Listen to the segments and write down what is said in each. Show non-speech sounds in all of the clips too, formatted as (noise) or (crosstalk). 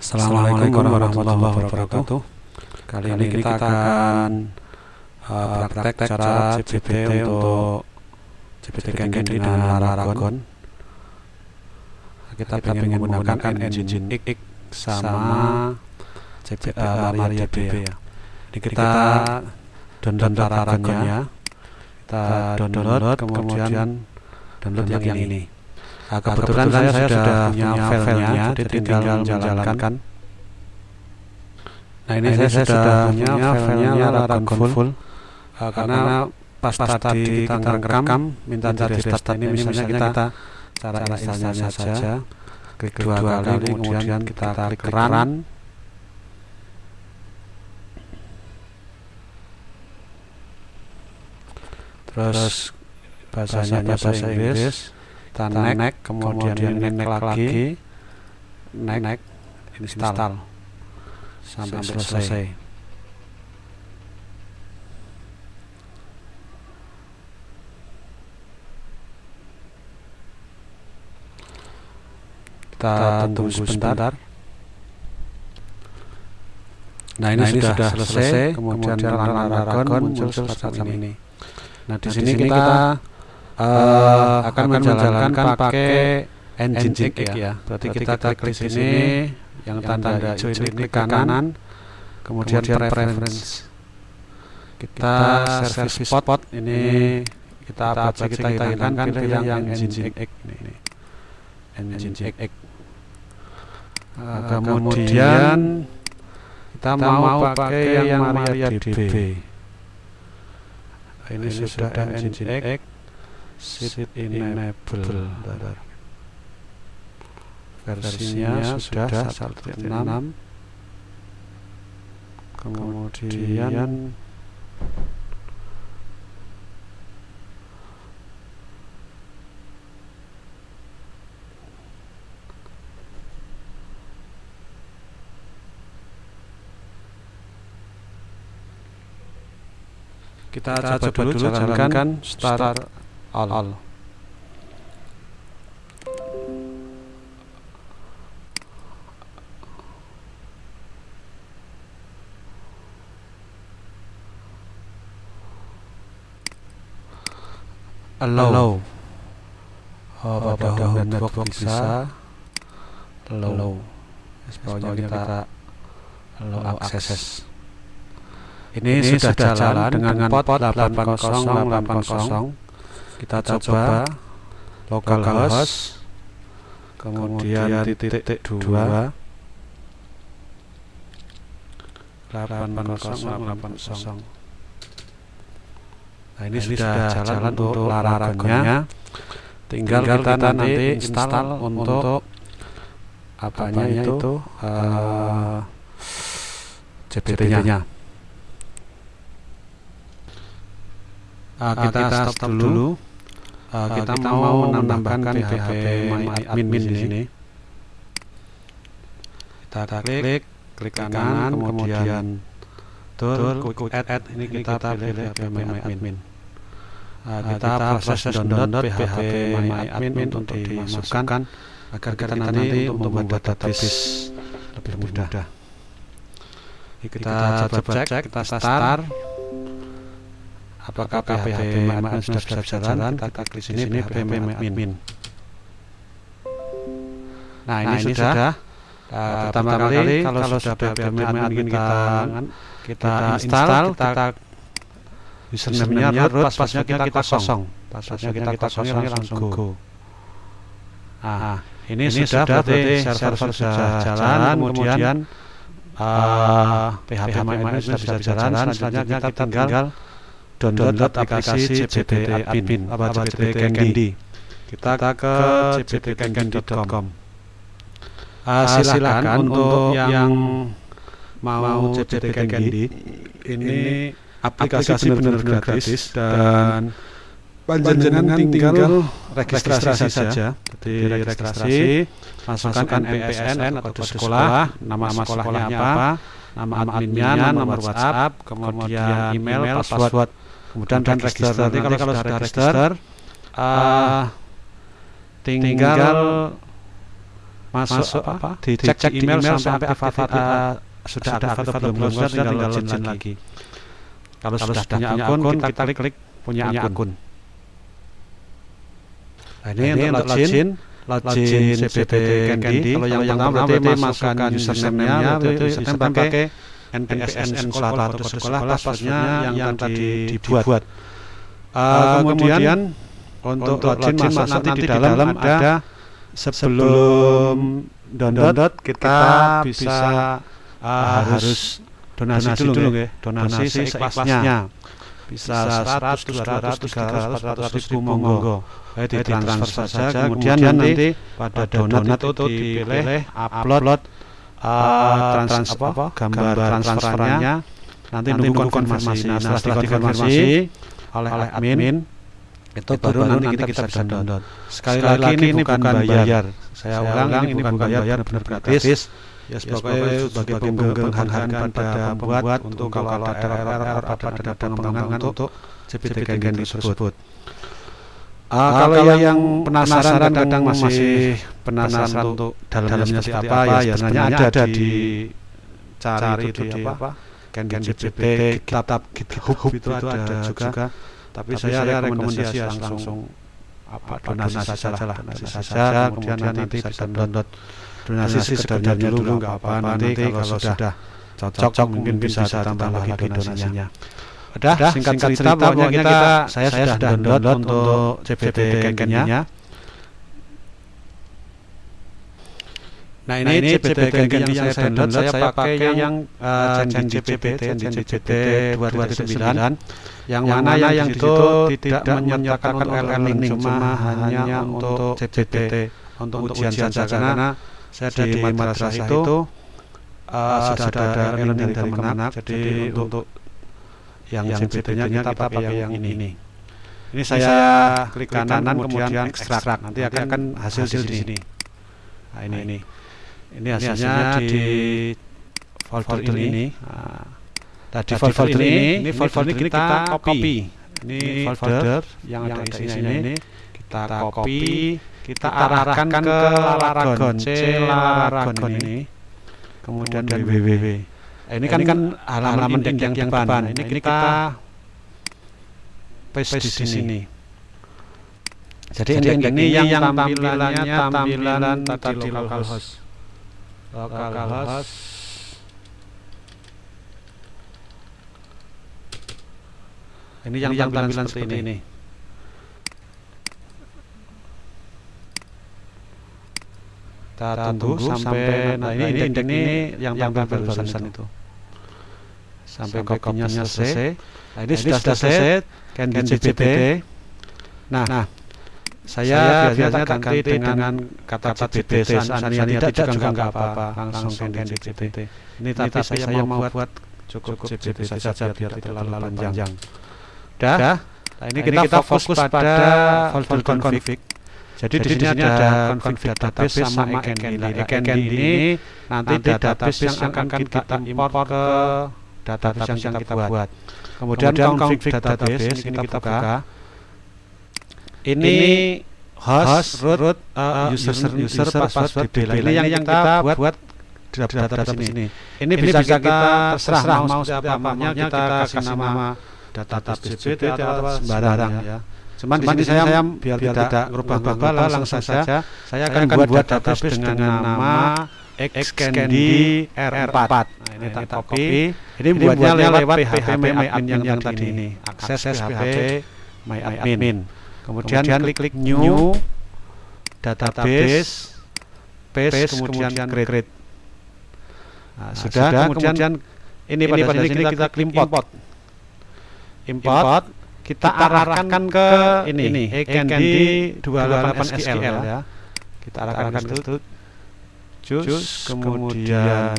Assalamualaikum warahmatullahi wabarakatuh. Kali ini kita akan uh, praktek cara CBT untuk CBT Gengen dengan Laragon. Kita ingin menggunakan engine X sama CBT uh, Maria DB ya. Jadi kita download Laragonnya, kita download kemudian download yang ini. Nah, kebetulan, kebetulan saya, saya sudah punya filenya, jadi tinggal menjalankan. Nah ini, nah, saya, saya sudah punya filenya Laragon full, full. Uh, karena pas, pas tadi kita rekam, minta di restart ini misalnya kita, kita cara installnya saja, klik dua kali, kemudian kita klik run. Terus bahasanya bahasa Inggris kita naik, naik kemudian, kemudian naik, naik lagi. naik, naik install, install. Sampai, sampai selesai. selesai. Kita tunggu sebentar. nah ini, nah, ini sudah, sudah selesai, selesai. Kemudian, kemudian Laragon muncul semacam ini. ini. Nah di nah, sini kita, kita uh, akan menjalankan pakai engine X ya. ya. Berarti kita, kita klik di sini yang tanda hijau ini klik kanan, kemudian, kemudian preference. Kita service spot ini kita apa saja kita hilangkan pilih yang, yang engine X ini. Engine X. Uh, kemudian kita mau pakai yang MariaDB. Ini, ini sudah engine X seat enable versinya sudah 1.6 kemudian kita, kita coba, coba dulu jalankan start, start all, all. allow. Oh, pada network, bisa allow. Sebabnya kita, allow access. Ini, ini sudah, sudah jalan dengan port 8080 kita, coba localhost kemudian titik dua. delapan kosong nah ini, nah, sudah, sudah jalan untuk larangannya tinggal, tinggal kita, kita nanti install untuk apanya itu uh, CPT-nya uh, kita, kita stop, stop dulu, dulu. Uh, kita, kita mau menambahkan PHP MyAdmin di sini. Kita klik, klik kanan, kemudian tool, quick add, add. Ini kita pilih PHP MyAdmin. Uh, kita proses download PHP MyAdmin untuk dimasukkan agar kita nanti untuk membuat database lebih mudah. Kita coba cek, kita start apakah PHP admin sudah bisa jalan? Kita klik sini PHP admin nah ini nah, sudah. uh, pertama kali kalau sudah PHP admin kita kita install kita username-nya root passwordnya kita kosong. passwordnya kita kosong langsung go. nah ini, ini sudah berarti server sudah jalan kemudian uh, PHP admin sudah bisa jalan selanjutnya kita tinggal download, download aplikasi CBT Admin apa CBT Candy. Kita ke cbtcandy.com. Uh, ah, silakan untuk yang mau CBT Candy ini aplikasi benar-benar gratis dan panjenengan tinggal registrasi saja. Jadi registrasi, masukkan NPSN atau kode sekolah, nama sekolahnya apa, nama adminnya, nomor WhatsApp, kemudian email, password kemudian dan register nanti kalau, kalau sudah register uh, tinggal masuk, masuk apa dicek cek email, email sampai aktif, aktif, uh, sudah ada aktif atau belum sudah tinggal login lagi. lagi. Kalau, Kalau sudah punya akun, kita, kita klik, klik punya, punya akun. akun. Nah, ini, ini untuk login, login CBT Candy. Kalau yang pertama berarti masukkan username-nya, itu username pakai NPSN sekolah atau sekolah, passwordnya yang tadi dibuat. Uh, kemudian untuk login masuk nanti di dalam ada sebelum download kita bisa uh, harus donasi, donasi dulu ya donasi, seikhlasnya. bisa 100, 200, 300, 400 ribu monggo. eh, ditransfer saja kemudian nanti pada donat itu dipilih upload uh, trans, apa, gambar transferannya nanti nunggu konfirmasi nah setelah dikonfirmasi oleh admin itu baru nanti kita, kita bisa download. Sekali, Sekali lagi ini bukan bayar. bayar. Saya ulang ini bukan bayar, benar gratis. Ya sebagai sebagai penghargaan pada pembuat untuk kalau ada error-error apa ada pengembangan untuk CPT Gengen tersebut. Uh, kalau, kalau yang penasaran kadang masih penasaran untuk dalamnya seperti apa ya sebenarnya ada di cari itu di apa? Gengen CPT kitab GitHub itu ada juga. tapi, tapi saya, saya rekomendasi ya langsung, langsung apa donasi, donasi saja lah donasi saja kemudian nanti bisa download. donasi sekedarnya dulu nggak apa nanti kalau sudah cocok mungkin bisa tambah lagi donasinya Udah, singkat, singkat cerita, pokoknya kita, saya, saya sudah download untuk CBT Kenkennya. Nah ini, nah, ini CBT Kenken yang saya download, saya pakai yang uh, Change CBT, 2.9 yang, yang mana yang itu tidak menyertakan untuk e-learning cuma hanya untuk CBT untuk ujian saja. karena saya di madrasah itu uh, sudah ada e-learning dari Kemenak. Jadi untuk yang CBT-nya kita pakai yang ini. ini. Ini saya klik kanan kemudian ekstrak. nanti akan hasil di sini. nah ini ini. Ini hasilnya di folder ini. nah, Nah, di folder, folder ini, ini folder ini kita, kita copy. Ini folder yang ada isinya ini. kita copy, kita arahkan ke Laragon, C Laragon ini. Kemudian www. Nah, ini kan, kan halaman yang depan. Ini kita paste di sini. Jadi, Jadi ini yang tampilannya tampilan tadi localhost. Localhost Ini yang, yang tampilan, seperti, seperti ini. ini. Kita tunggu, tunggu sampai, nah ini, ini indeks ini yang tampil barusan itu. Sampai, sampai kopinya selesai. Nah, ini, nah, sudah selesai, kan di CPT. Nah, nah saya, biasanya ganti dengan, dengan kata CPT, seandainya tidak juga enggak apa-apa, langsung di CPT. Ini tapi saya mau buat cukup CPT saja biar tidak terlalu panjang. Sudah. Sudah. Nah, ini, nah, kita, kita fokus, fokus pada folder config. Jadi, Jadi di sini ada config database sama ekendy. Ekendy ini nanti database yang akan kita import ke database yang kita buat. Kemudian config database ini kita buka. Ini host, root, uh, user, user, password, DB. Ini yang, yang kita buat buat database ini. Ini bisa kita terserah mau seperti apa. Kita kasih nama data BPT atau sembarang ya. Cuman, Cuman di sini saya, biar, biar tidak merubah-rubah langsung saja saya akan buat database dengan nama Xcandy R4. Nah, ini tak copy. Ini buatnya lewat PHP MyAdmin yang tadi ini. Akses PHP MyAdmin. Kemudian klik new database paste kemudian create. Nah, sudah kemudian ini pada sini kita import import, kita, kita arahkan ke ini, ini Ekendi 28 SQL ya. ya. Kita arahkan ke situ. Jus, kemudian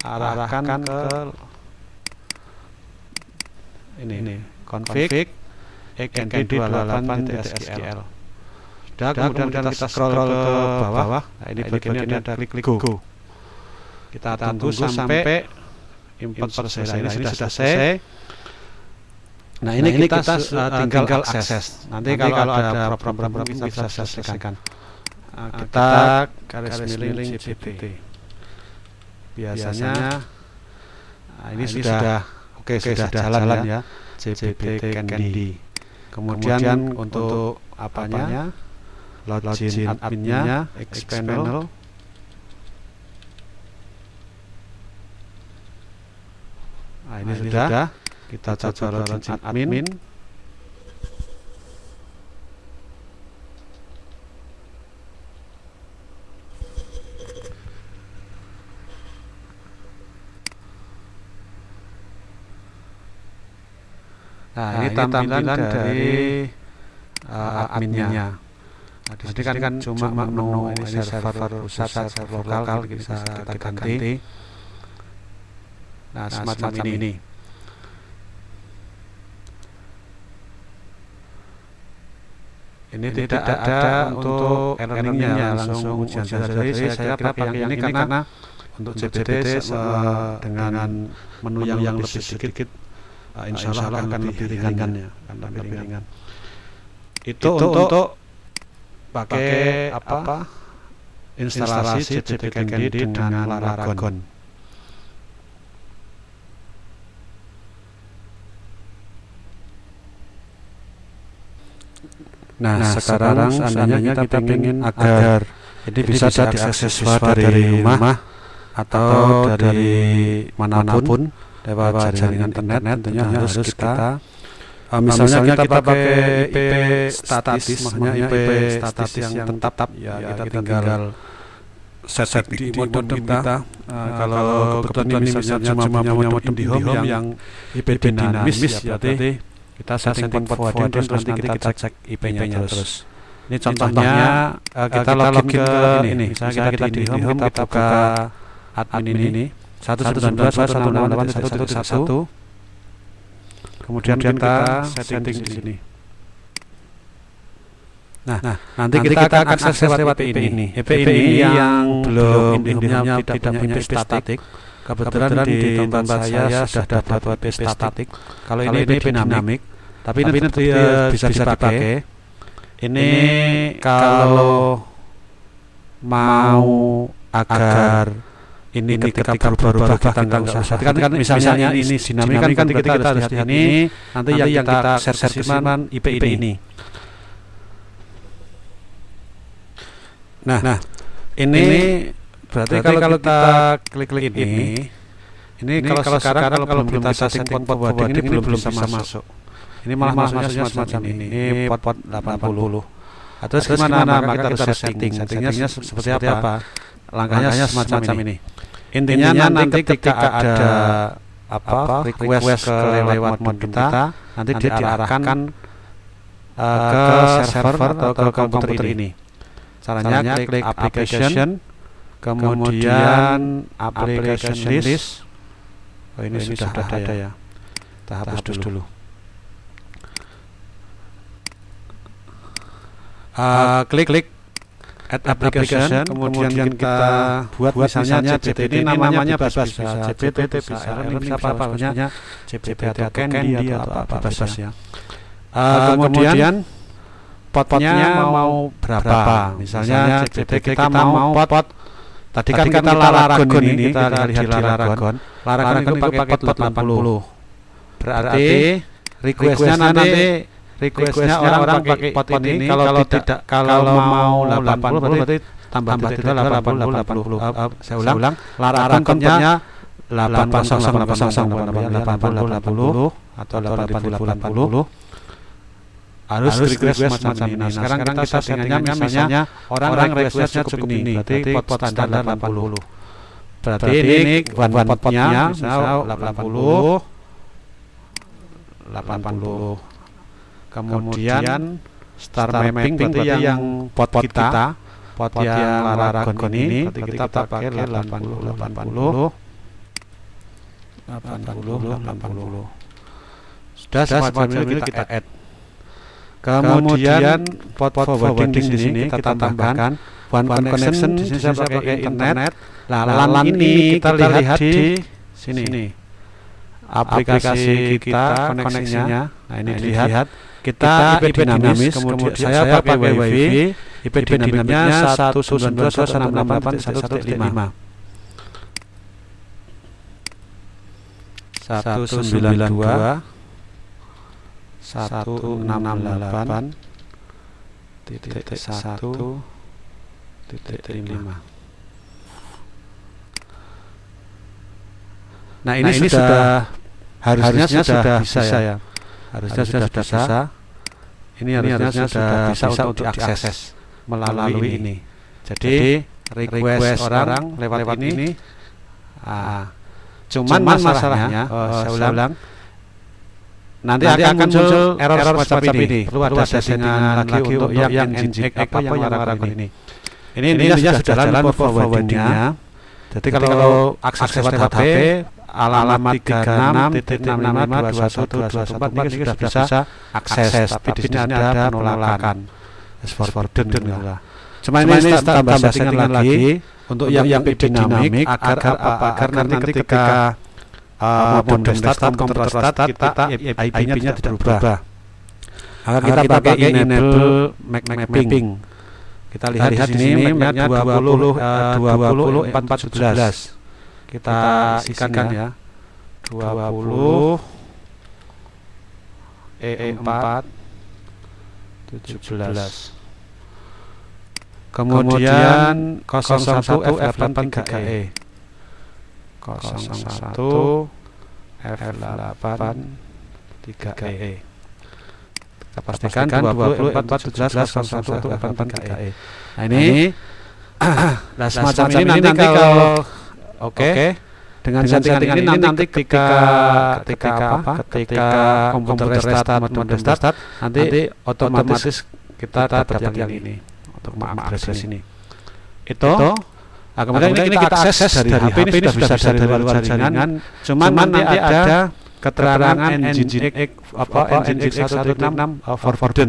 arahkan ke ini, ini config Ekendi 28 SQL. Sudah, kemudian, kemudian kita scroll ke bawah. Nah, ini bagian ini ada klik klik go. Kita tunggu sampai import selesai. Nah, ini sudah selesai. Nah ini, nah, ini kita, kita uh, tinggal, tinggal akses. akses. Nanti, Nanti kalau, kalau ada problem-problem kita bisa selesaikan. Kita garis miring CBT. Biasanya nah, ini, ini sudah, sudah oke okay, sudah, sudah jalan, jalan ya CBT Candy. Kemudian, Kemudian untuk apanya? Login adminnya. Nah, ini, nah, ini sudah. sudah. Kita coba login admin. admin. Tampilan, dari uh, adminnya. Nah, di sini kan, kan cuma menu ini server, pusat, server lokal, bisa kita ganti. Nah, nah semacam, semacam ini. ini. Ini, ini tidak, tidak ada untuk learningnya langsung ujian. Jadi saya kira pakai yang ini karena untuk CBT dengan menu yang, yang lebih sedikit uh, insya Allah akan, akan lebih ringan, ringan ya. Akan lebih ringan. ringan. Itu, itu untuk, untuk pakai apa, apa? Instalasi CCP Candy dengan Laragon. Nah, nah sekarang, sekarang seandainya kita ingin agar ini bisa, bisa diakses siswa dari rumah atau dari mana pun, lewat jaringan internet tentunya harus kita Uh, misalnya, misalnya kita, kita pakai IP statis, maksudnya IP statis yang tetap, ya, ya kita, kita tinggal set, set di, di modem kita. kita. Uh, kalau kebetulan ini misalnya cuma punya modem di home yang, yang IP dinamis, ya, berarti kita setting port forwarding terus nanti kita cek IP-nya terus. Ini contohnya uh, kita login ke ini, misalnya kita di home kita buka admin ini satu satu dan dua satu enam delapan satu satu satu kemudian kita setting di sini Nah, nah nanti, nanti kita, kita akan akses lewat IP ini. IP, ini yang belum indihomnya tidak, tidak punya IP statik. Kebetulan, di tempat saya sudah dapat IP statik. Kalau ini IP dinamik, tapi ini bisa dipakai. Ini kalau mau agar ini, ini ketika berubah-ubah kita nggak usah kan, kan, misalnya, misalnya ini dinamik kan, kan ketika kita harus lihat ini nanti, yang kita share ke IP, IP ini. nah, nah. Ini, berarti, berarti kalau kita klik-klik ini, ini ini kalau, kalau sekarang, sekarang kalau belum kita setting port forwarding ini belum bisa masuk. ini malah masuknya semacam ini ini port port 80 atau gimana? maka kita harus setting. settingnya seperti apa langkahnya semacam ini. intinya, intinya nanti ketika, ketika ada apa request, request ke lewat modem kita, kita nanti diarahkan uh, ke server atau ke komputer ini. caranya, caranya klik application kemudian application list. oh ini, oh, ini sudah, sudah ada, ada ya, ya. kita hapus, hapus dulu, dulu. Uh, klik. Klik add application, application kemudian, kemudian kita buat, buat misalnya CPT ini namanya bebas bisa, bisa CPT bisa RN bisa apa apa maksudnya? CPT atau Candy atau apa bebas ya uh, kemudian pot-potnya mau berapa? misalnya CPT kita mau pot. tadi kan kita laragon ini kita lihat di laragon. laragon. Itu pakai pot 80 berarti requestnya nanti requestnya orang-orang pakai pot ini kalau tidak kalau mau 80 berarti tambah tidak 80 80 80 saya ulang larangan kontennya 80 80 80 80 atau 80 80 harus request macam ini. Nah, sekarang kita settingannya misalnya orang requestnya cukup ini, berarti pot standar 80. Berarti ini one one potnya misal 80 80 kemudian star, star mapping berarti yang, yang pot, pot kita pot, pot yang laragon ini berarti kita, kita pakai 80 80 80 80 sudah semacam ini kita add kemudian pot pot forwarding di sini kita tambahkan. one connection di sini saya pakai internet. nah LAN ini kita lihat di sini. aplikasi kita koneksinya. nah ini dilihat kita IP dinamis, kemudian saya pakai WiFi, IP dinamiknya 192.168.1.5 satu sembilan dua satu enam delapan titik satu titik lima. Nah ini, nah, ini sudah, sudah harusnya, harusnya sudah, bisa, bisa ya. Harusnya, harusnya sudah, sudah bisa. bisa. Ini harusnya, harusnya sudah, sudah bisa, bisa untuk diakses melalui, melalui ini. Jadi request, request orang lewat, lewat ini. ini ah, cuman, cuman masalahnya, masalahnya oh, saya ulang, ulang nanti, nanti akan muncul error, error semacam ini. ini. Perlu ada settingan lagi untuk yang engine apa yang larang ini. Ini intinya sudah jalan forwardingnya. Jadi kalau akses lewat HP alamat 36.6521214 ini sudah bisa akses tapi di sini ada penolakan. forwarding Cuma ini tambah settingan lagi untuk yang yang dinamik agar apa agar nanti ketika uh, modem start komputer start kita IP-nya tidak berubah. agar kita pakai enable map mapping. Kita lihat di sini mapnya 20 20 4 14 kita isikan ya. 20 E4 17 kemudian 01 F8 3E 01 F8 3E kita pastikan 20 4 17 01 F8 3E nah ini nah (clears throat) semacam ini nanti kalau oke. Dengan settingan ini nanti ketika ketika apa? ketika komputer restart mode restart nanti otomatis kita dapat yang ini. untuk mengakses ini. Itu? Nah, kemudian, kemudian ini kita akses dari, dari HP, ini sudah bisa dari luar jaringan. Cuman, cuman nanti ada keterangan engine apa engine X 166 forwarded.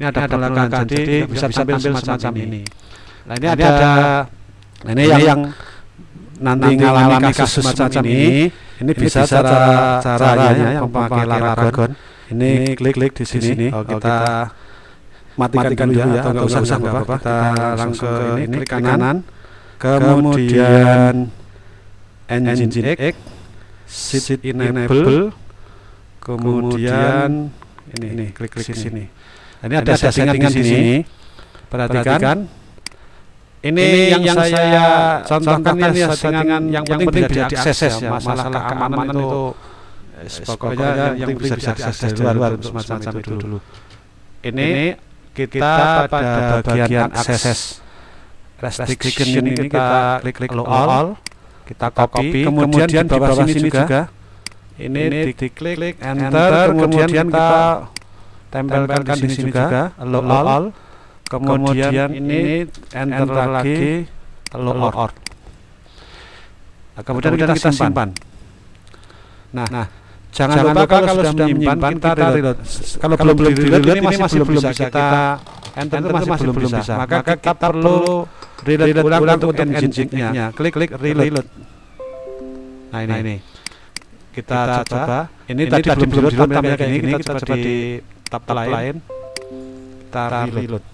Ini ada penolakan jadi bisa ambil semacam ini. Nah, ini ada nah, ini yang nanti mengalami kasus semacam ini ini bisa cara caranya yang memakai Laragon. Ini klik-klik di sini. Oh, kita matikan dulu ya atau enggak usah apa-apa. Kita langsung ke ini klik kanan. kemudian engine X seat enable. kemudian ini, ini klik klik sini. Ini ada settingan di sini. perhatikan ini, yang, yang saya contohkan ini settingan yang penting bisa diakses ya masalah keamanan itu. pokoknya yang penting bisa diakses dari luar semacam itu dulu. ini kita pada bagian akses restriction ini kita klik klik all, all kita copy, kemudian, kemudian di bawah sini juga, juga. Ini, ini diklik enter, kemudian kita tempelkan di sini juga. allow all, all kemudian ini enter lagi allow all nah, kemudian kita simpan nah, nah Jangan, Jangan lupa kalau, kalau sudah menyimpan kita reload. Kalau, kalau belum di reload ini masih belum bisa kita enter itu masih belum bisa. Maka kita perlu reload ulang untuk engine-nya. Klik klik reload. Nah ini, ini. Kita, coba. Ini, tadi belum belum reload tampilnya kayak gini. Kita coba di tab lain. Kita reload.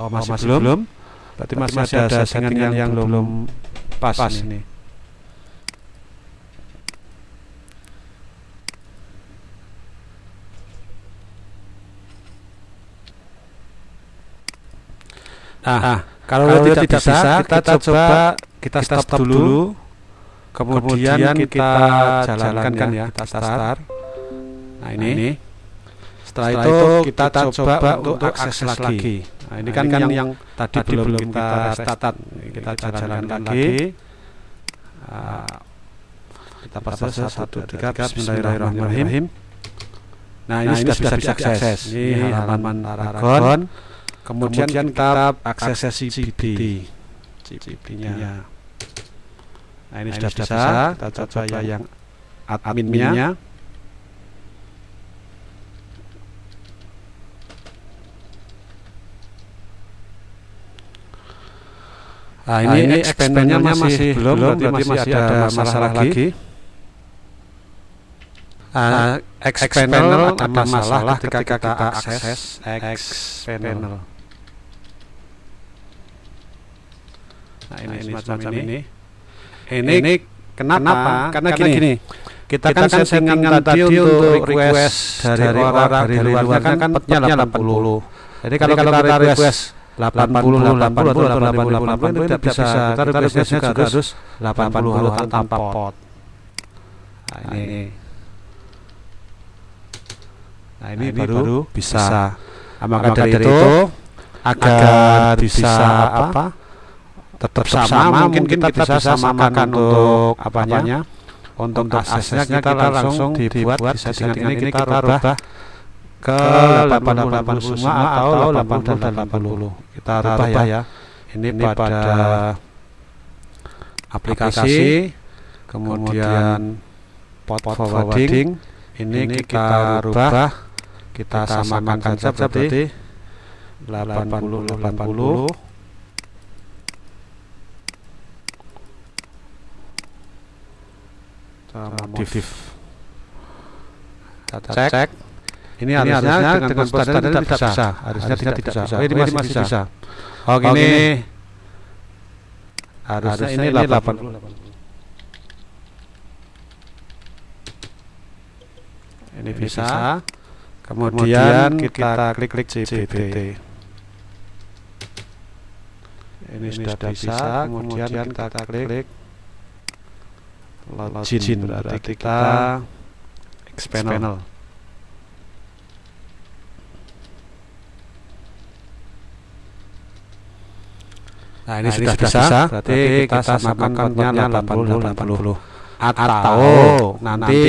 Oh masih, belum. Berarti masih, ada settingan yang belum pas ini. Nah, nah kalau, kalau tidak, tidak bisa, kita, kita coba kita stop, stop dulu, kemudian, kemudian kita jalankan, kan ya, kita start. Nah, nah ini, ini. Setelah, setelah itu kita, kita coba, coba untuk akses lagi. lagi. Nah, ini nah, kan, kan yang, yang tadi, tadi belum kita restart. Kita, kita jalankan lagi. Nah, kita pasang satu tiga Bismillahirrahmanirrahim. Nah, ini, nah, ini sudah bisa diakses. Ini halaman Aragon. Kemudian, kemudian kita akses CBD CBD-nya nah ini nah, sudah bisa. kita coba yang adminnya Nah, ini, nah, ini expandernya masih, masih belum, belum berarti masih, masih ada masalah, masalah lagi. lagi. uh, X panel ada masalah ketika kita akses X panel. Nah ini, nah, ini semacam ini. ini. Ini, ini kenapa? kenapa? Karena, Karena gini, gini kita, kita kan, kan settingan tadi untuk request dari, dari orang dari, dari luar kan, kan petnya 80. Jadi kalau, kalau kita request 80 80 80 80 80 itu tidak bisa kita requestnya juga harus 80 tanpa pot. Nah ini Nah ini, nah, ini baru, baru bisa. bisa. Nah, maka, maka dari itu agar bisa apa? Tetap sama, sama mungkin kita, kita bisa samakan untuk apanya? Untuk, untuk aksesnya kita, kita langsung dibuat di settingan ini kita rubah ke 80 semua atau 80 dan 80. Kita rubah ya. ya. Ini, ini pada aplikasi, kemudian port forwarding, ini, ini kita rubah kita, kita samakan saja berarti 80 80 sama modif kita cek, cek. Ini, ini harusnya, harusnya dengan standar tidak, tidak bisa. bisa. Harusnya tidak, tidak bisa. Oh, ini masih, masih bisa, bisa. oh gini. oh, harusnya, harusnya ini 80 ini bisa. kemudian, kemudian kita, klik klik CBT ini, ini sudah, sudah bisa. kemudian, kemudian kita, kita klik login. Berarti kita panel Nah ini, nah, sudah, sudah bisa, bisa, berarti kita samakan kontennya 80 80 atau, atau nanti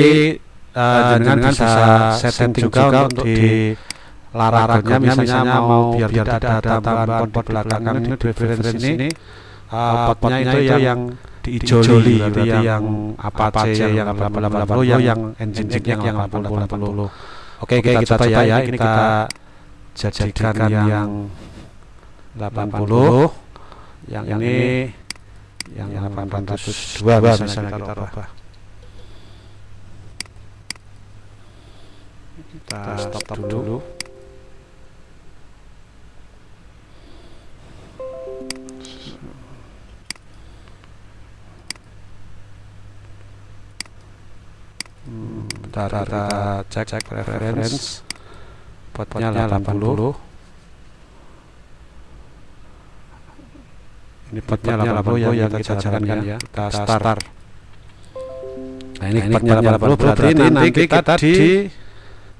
uh, dengan bisa setting juga, juga untuk di larangannya misalnya mau biar tidak ada tambahan pot belakang ini di referensi ini uh, potnya itu yang diijoli itu yang apa aja yang 80 yang yang engine yang yang 80 80 oke kita coba ya. ini kita jadikan yang 80 yang ini yang 802 misalnya kita rubah. kita stop, stop dulu, dulu. Hmm, bentar, kita cek cek preference potnya 80 ini potnya 80 ya, yang kita jalankan ya kita start. nah ini potnya 80 berarti nanti kita di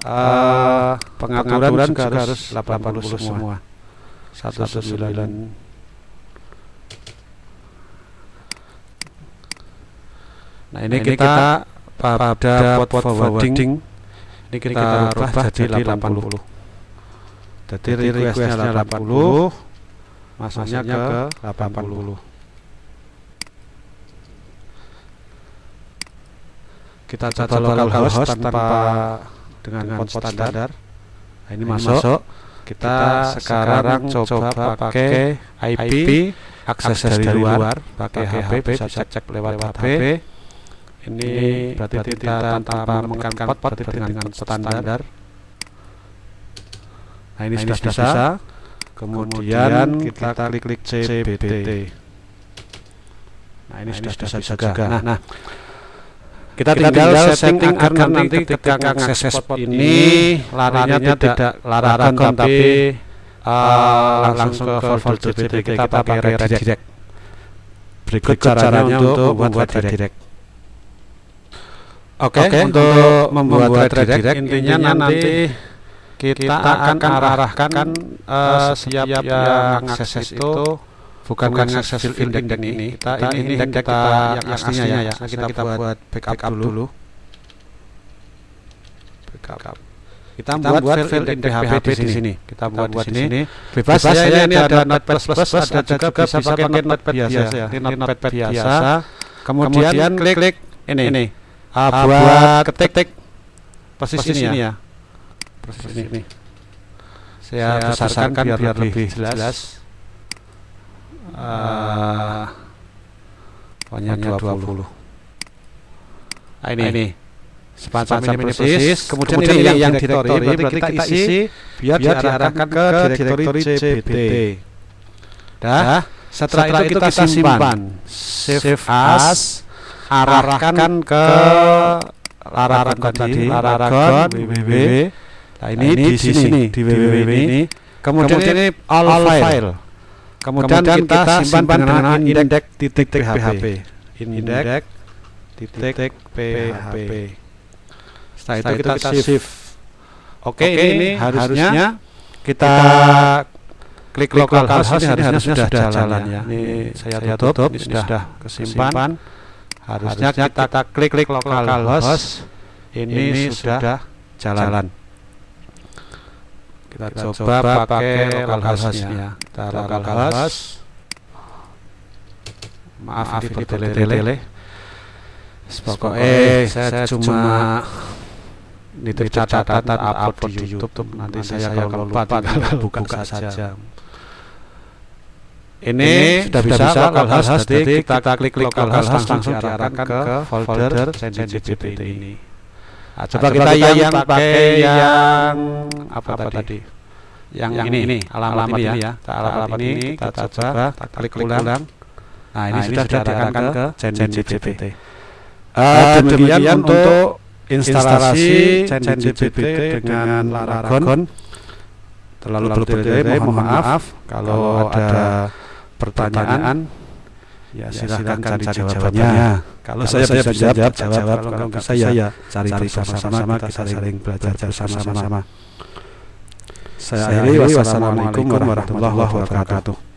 uh, pengaturan, pengaturan juga, juga harus 80, 80 semua. 19 Nah ini, nah, kita, kita pada pot forwarding. ini kita, kita rubah jadi 80. Jadi requestnya 80, masuknya ke 80. Kita coba localhost tanpa dengan, dengan pot standar. standar. Nah, ini, nah, masuk. masuk. Kita, kita sekarang coba pakai IP akses dari, dari luar, pakai HP bisa cek, cek lewat HP. HP. Ini berarti kita tanpa menekan pot, pot dengan, dengan standar. Nah ini, nah, sudah, sudah bisa. bisa. Kemudian, kita, kita klik klik CBT. Nah ini nah, sudah, sudah bisa juga. Nah, nah kita, kita tinggal, tinggal setting agar nanti ketika akses spot ini larinya tidak larangan tapi uh, langsung ke folder CPT kita pakai redirect berikut caranya untuk membuat redirect oke okay, okay, untuk membuat redirect intinya nanti kita akan arahkan uh, siap yang akses itu bukan, bukan successful index, index ini. kita, kita ini index kita, kita yang aslinya ya, ya. Nah, kita, kita buat backup, backup dulu. backup. Kita, kita buat file file index PHP di sini. kita buat di sini. bebas ya ini ada notepad plus plus ada juga bisa pakai notepad biasa. ya ini notepad biasa. kemudian klik klik ini. ini. Buat ketik posisi ini ya posisi ini saya besarkan biar lebih jelas. uh, pokoknya 20. 20. Nah, ini. Nah, ini. semacam ini persis. kemudian, kemudian ini yang direktori berarti kita isi biar diarahkan ke direktori CBT dah? Setelah, setelah itu kita simpan. save as arahkan ke larangan tadi www nah ini di sini di www ini. kemudian ini all file. Kemudian kita simpan dengan index titik php index titik php setelah itu kita shift. oke ini harusnya kita klik localhost ini harusnya sudah jalan ya. ini saya tutup ini sudah kesimpan. harusnya kita klik klik localhost ini sudah jalan kita coba pakai localhostnya kita localhost maaf ini tele-tele pokoknya saya cuma nitip catatan upload di YouTube. Nanti saya kalau lupa tinggal buka, buka saja. ini sudah bisa localhost jadi kita klik localhost langsung diarahkan ke folder sensitivity ini nah, coba kita yang pakai yang apa tadi? yang ini alamat ini ya. alamat ini kita coba klik ulang. nah ini sudah diarahkan ke sensitivity demikian untuk instalasi ChatGPT dengan Laragon terlalu bertele mohon maaf. kalau ada pertanyaan ya silahkan cari jawabannya. kalau saya bisa jawab jawab kalau enggak saya cari bersama-sama kita saling belajar bersama-sama. saya akhiri wassalamualaikum warahmatullahi wabarakatuh